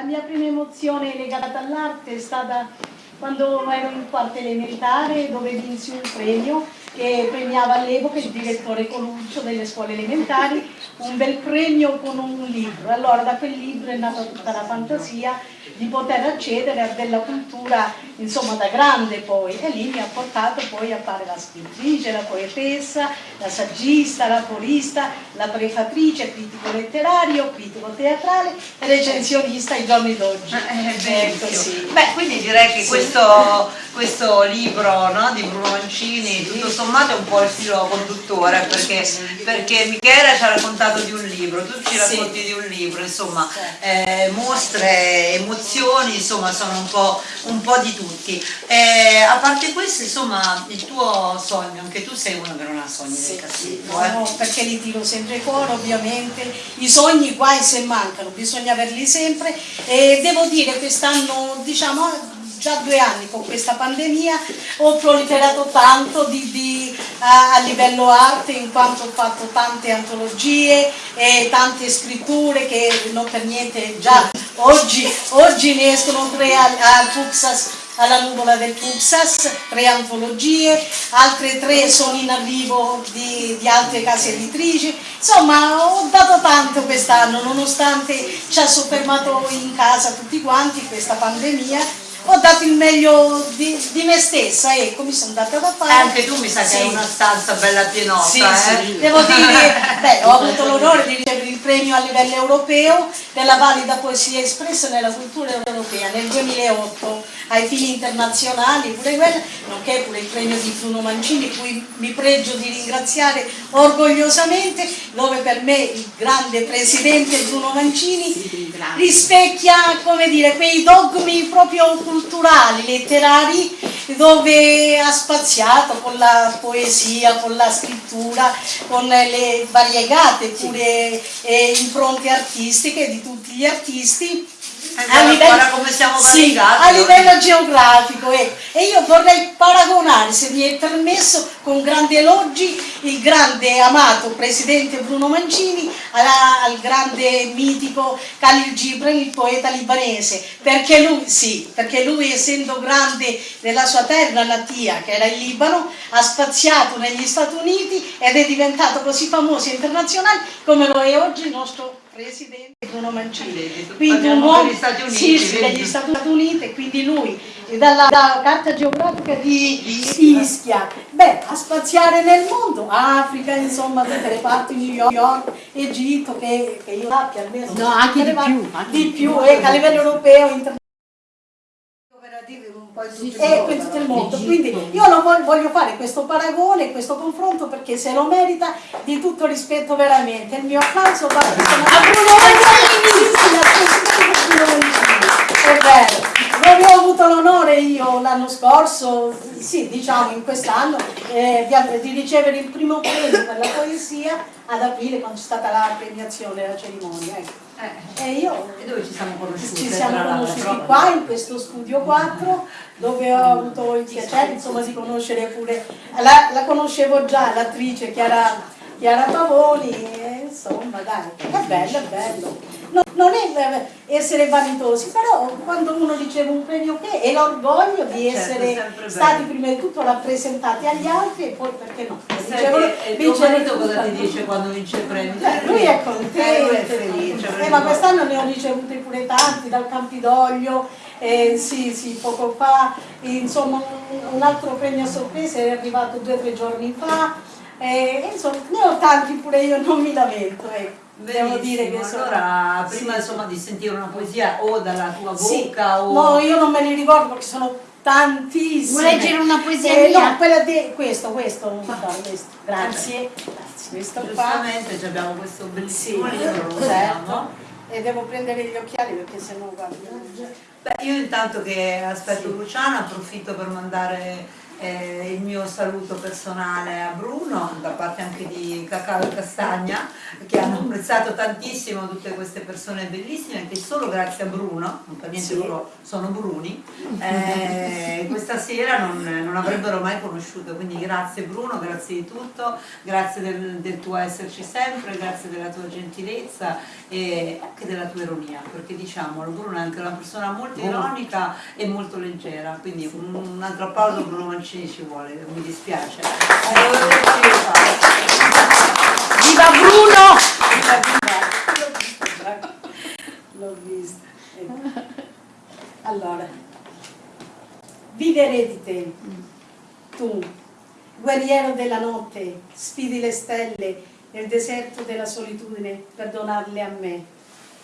La mia prima emozione legata all'arte è stata quando ero in quarta elementare dove vinsi un premio che premiava all'epoca il direttore Coluccio delle scuole elementari, un bel premio con un libro. Allora da quel libro è nata tutta la fantasia di poter accedere a della cultura, insomma da grande poi, e lì mi ha portato poi a fare la scrittrice, la poetessa, la saggista, la corista, la prefatrice, critico letterario, critico teatrale e recensionista ai giorni d'oggi. Eh, ecco, sì. Beh, quindi direi che sì. questo, questo, libro no, di Bruno Mancini, sì. tutto sommato è un po' il filo conduttore, perché, perché Michele ci ha raccontato di un libro, tu ci racconti di un libro, insomma, eh, mostre, emozioni, insomma, sono un po', un po di tutti. Eh, a parte questo, insomma, il tuo sogno, anche tu sei uno che non ha sogni sì, del cassetto. No, eh? no, perché li tiro sempre fuori, ovviamente. I sogni guai se mancano, bisogna averli sempre. E devo dire, quest'anno, diciamo, già due anni con questa pandemia ho proliferato tanto di, di, a, livello arte in quanto ho fatto tante antologie e tante scritture che non per niente già oggi, oggi ne escono tre al Fuxas alla nuvola del Puxas, tre antologie, altre tre sono in arrivo di, di altre case editrici, insomma ho dato tanto quest'anno nonostante ci ha soffermato in casa tutti quanti questa pandemia ho dato il meglio di, di me stessa, ecco, mi sono data da fare. Anche tu mi sa sì. che hai una stanza bella pienotta, sì, eh? sì. Devo dire, beh, ho avuto l'onore di ricevere il premio a livello europeo della valida poesia espressa nella cultura europea nel 2008 ai fini internazionali, pure quello, nonché pure il premio di Bruno Mancini, cui mi pregio di ringraziare orgogliosamente, dove per me il grande presidente Bruno Mancini rispecchia, come dire, quei dogmi proprio culturali, letterari, dove ha spaziato con la poesia, con la scrittura, con le variegate pure eh, impronte artistiche di tutti gli artisti a livello, come siamo sì, a livello geografico eh. e io vorrei paragonare se mi è permesso con grandi elogi il grande amato presidente Bruno Mancini alla, al grande mitico Khalil Gibran il poeta libanese perché lui, sì, perché lui essendo grande nella sua terra natia che era il Libano ha spaziato negli Stati Uniti ed è diventato così famoso e internazionale come lo è oggi il nostro presidente Bruno Mancini, quindi un uomo degli Stati Uniti, sì, degli Stati Uniti, quindi lui dalla, dalla carta geografica di Ischia, beh, a spaziare nel mondo, Africa, insomma, tutte le parti, New York, Egitto, che, che io sappia almeno. No, anche di più. Anche di più, eh, a livello europeo, internazionale e per tutto il mondo. Quindi io lo voglio, voglio, fare questo paragone, questo confronto perché se lo merita di tutto rispetto veramente. Il mio applauso va a Bruno è vero. Non ho avuto l'onore io l'anno scorso, sì diciamo in quest'anno, eh, di, di ricevere il primo premio per la poesia ad aprile quando c'è stata la premiazione, la cerimonia. Ecco. Eh, e io e dove ci siamo conosciuti? Ci siamo conosciuti qua in questo studio 4 dove ho avuto il piacere insomma, di conoscere pure, la, la conoscevo già l'attrice Chiara, Chiara Pavoni, insomma dai, è bello, è bello. No, non è essere vanitosi, però quando uno riceve un premio che è l'orgoglio di eh, certo, essere stati prima di tutto rappresentati agli altri e poi perché no. e il tuo marito cosa ti dice quando vince il premio? Eh, lui è contento, eh, è felice. Eh, ma quest'anno ne ho ricevuti pure tanti dal Campidoglio, eh, sì, sì, poco fa, insomma un altro premio a sorpresa è arrivato due o tre giorni fa, eh, insomma ne ho tanti pure io, non mi lamento. Ecco. Devo dire che sono... allora prima sì. insomma di sentire una poesia o dalla tua bocca sì. o... No, io non me li ricordo perché sono tantissime. Vuoi leggere una poesia eh, mia? No, quella di questo, questo, no, questo. Grazie. Grazie. Questo Giustamente qua. abbiamo questo bellissimo sì, libro, certo. E devo prendere gli occhiali perché sennò guarda. Beh, io intanto che aspetto sì. Luciana approfitto per mandare Eh, il mio saluto personale a Bruno, da parte anche di Cacao e Castagna, che hanno apprezzato tantissimo tutte queste persone bellissime, che solo grazie a Bruno, non per niente loro sono Bruni, eh, questa sera non, non avrebbero mai conosciuto. Quindi grazie Bruno, grazie di tutto, grazie del, del tuo esserci sempre, grazie della tua gentilezza e anche della tua ironia, perché diciamolo, Bruno è anche una persona molto ironica e molto leggera, quindi un, un altro applauso Bruno Mancini ci vuole, non mi dispiace. Viva Bruno! Viva, viva! L'ho visto. Allora, vivere di te, tu, guerriero della notte, sfidi le stelle nel deserto della solitudine per donarle a me,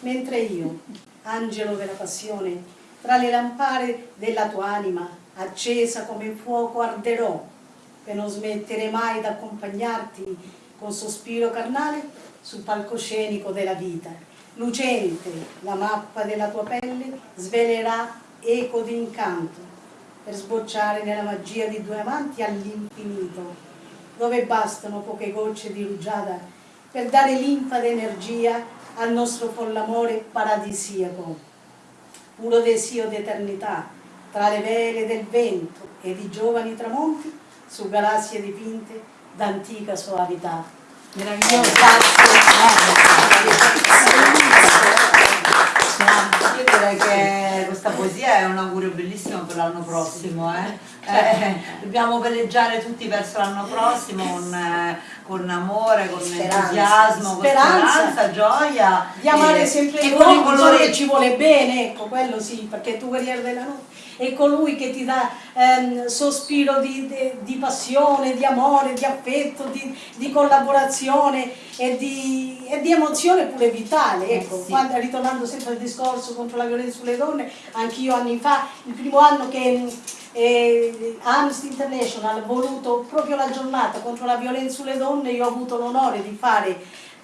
mentre io, angelo della passione, tra le lampare della tua anima, accesa come fuoco arderò, per non smettere mai d'accompagnarti con sospiro carnale sul palcoscenico della vita. Lucente la mappa della tua pelle svelerà eco d'incanto per sbocciare nella magia di due amanti all'infinito, dove bastano poche gocce di rugiada per dare linfa d'energia al nostro follamore paradisiaco, puro desio d'eternità, tra le vele del vento e di giovani tramonti su galassie dipinte d'antica soavità. Meraviglioso. Io direi che questa poesia è un augurio bellissimo per l'anno prossimo. Eh? Eh, dobbiamo veleggiare tutti verso l'anno prossimo con, eh, con amore, con Speranza. entusiasmo, con Speranza. speranza, gioia. di amare e- sempre e il con i uomo, colori che ci vuole bene, ecco, quello sì, perché tu guerriero della notte è colui che ti dà ehm, sospiro di, di- di passione, di amore, di affetto, di, di collaborazione e di, e di emozione pure vitale. Ecco, Eh sì. quando- ritornando sempre al discorso contro la violenza sulle donne, anch'io anni fa, il primo anno che eh, Amnesty International ha voluto proprio la giornata contro la violenza sulle donne, io ho avuto l'onore di fare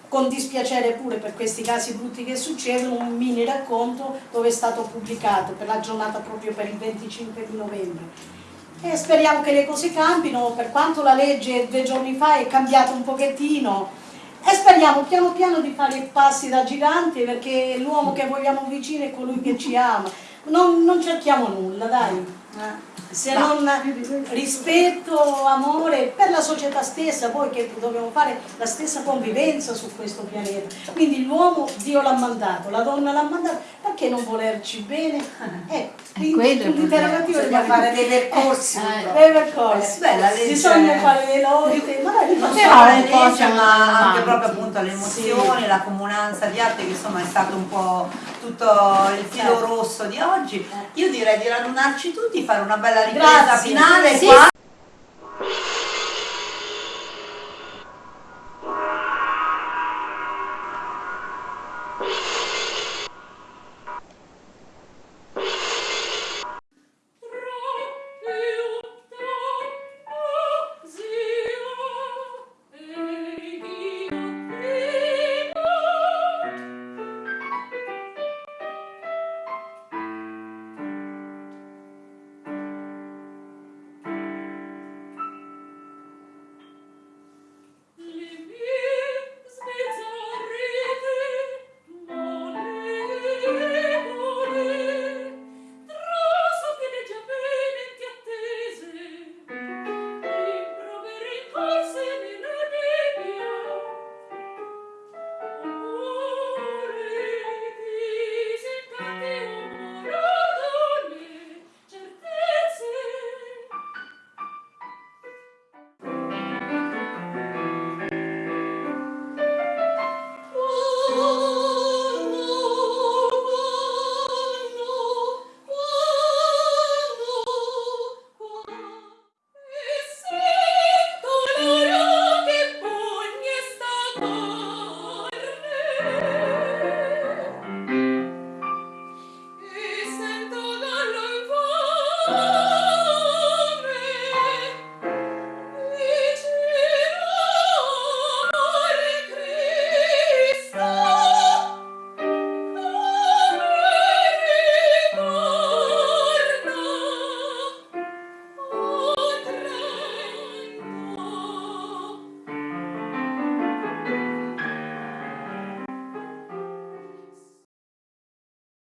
con dispiacere pure per questi casi brutti che succedono, un mini racconto dove è stato pubblicato per la giornata proprio per il 25 di novembre. E speriamo che le cose cambino, per quanto la legge due giorni fa è cambiata un pochettino, e speriamo piano piano di fare passi da giganti perché l'uomo che vogliamo vicino è colui che ci ama. Non, non cerchiamo nulla, dai se non rispetto, amore per la società stessa, poi che dobbiamo fare la stessa convivenza su questo pianeta. Quindi l'uomo Dio l'ha mandato, la donna l'ha mandato, perché non volerci bene? Ecco, quindi quello è il l'interrogativo Bisogna fare dei percorsi. Eh, dei percorsi. Eh, beh, la legge- Bisogna fare le lotte, magari non facciamo- solo Però le siamo ma anche proprio appunto le emozioni, la comunanza di arte che insomma è stato un po' tutto il filo Certo. rosso di oggi. Io direi di radunarci tutti, fare una bella ripresa Grazie. finale Sì, qua.